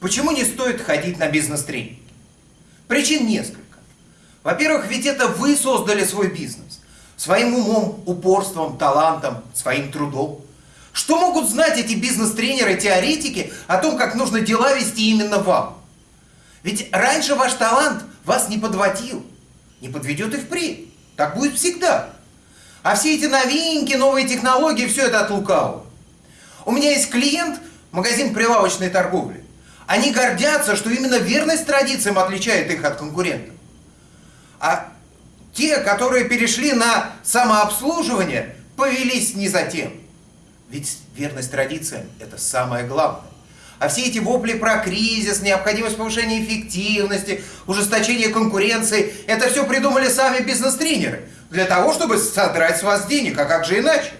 Почему не стоит ходить на бизнес-тренинги? Причин несколько. Во-первых, ведь это вы создали свой бизнес. Своим умом, упорством, талантом, своим трудом. Что могут знать эти бизнес-тренеры, теоретики о том, как нужно дела вести именно вам? Ведь раньше ваш талант вас не подводил, не подведет и впредь. Так будет всегда. А все эти новинки, новые технологии, все это от лукавого. У меня есть клиент, магазин прилавочной торговли. Они гордятся, что именно верность традициям отличает их от конкурентов. А те, которые перешли на самообслуживание, повелись не за тем. Ведь верность традициям – это самое главное. А все эти вопли про кризис, необходимость повышения эффективности, ужесточение конкуренции – это все придумали сами бизнес-тренеры для того, чтобы содрать с вас денег, а как же иначе?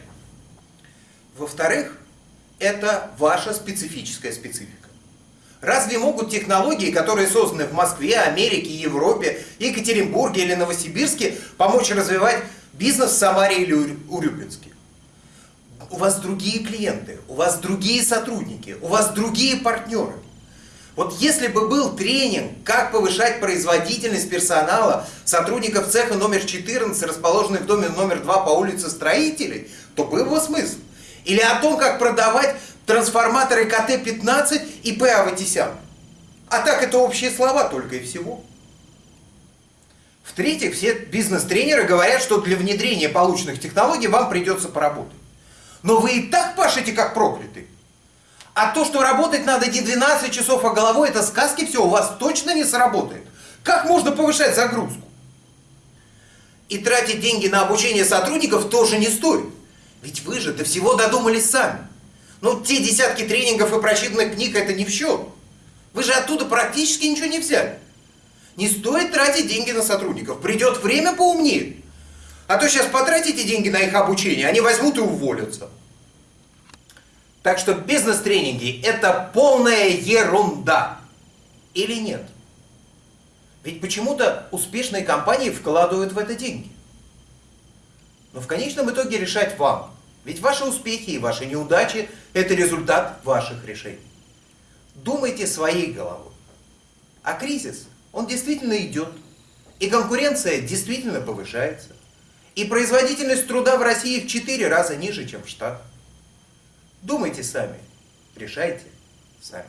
Во-вторых, это ваша специфическая специфика. Разве могут технологии, которые созданы в Москве, Америке, Европе, Екатеринбурге или Новосибирске, помочь развивать бизнес в Самаре или Урюпинске? У вас другие клиенты, у вас другие сотрудники, у вас другие партнеры. Вот если бы был тренинг, как повышать производительность персонала сотрудников цеха номер 14, расположенный в доме номер 2 по улице Строителей, то был бы смысл. Или о том, как продавать трансформаторы КТ-15 и П. Аватисян. А так это общие слова только и всего. В-третьих, все бизнес-тренеры говорят, что для внедрения полученных технологий вам придется поработать. Но вы и так пашете как проклятый. А то, что работать надо не 12 часов, а головой, это сказки все, у вас точно не сработает. Как можно повышать загрузку? И тратить деньги на обучение сотрудников тоже не стоит. Ведь вы же до всего додумались сами. Ну, те десятки тренингов и прочитанных книг это не в счет. Вы же оттуда практически ничего не взяли. Не стоит тратить деньги на сотрудников. Придет время поумнее. А то сейчас потратите деньги на их обучение, они возьмут и уволятся. Так что бизнес-тренинги это полная ерунда. Или нет? Ведь почему-то успешные компании вкладывают в это деньги. Но в конечном итоге решать вам. Ведь ваши успехи и ваши неудачи – это результат ваших решений. Думайте своей головой. А кризис, он действительно идет. И конкуренция действительно повышается. И производительность труда в России в 4 раза ниже, чем в Штатах. Думайте сами, решайте сами.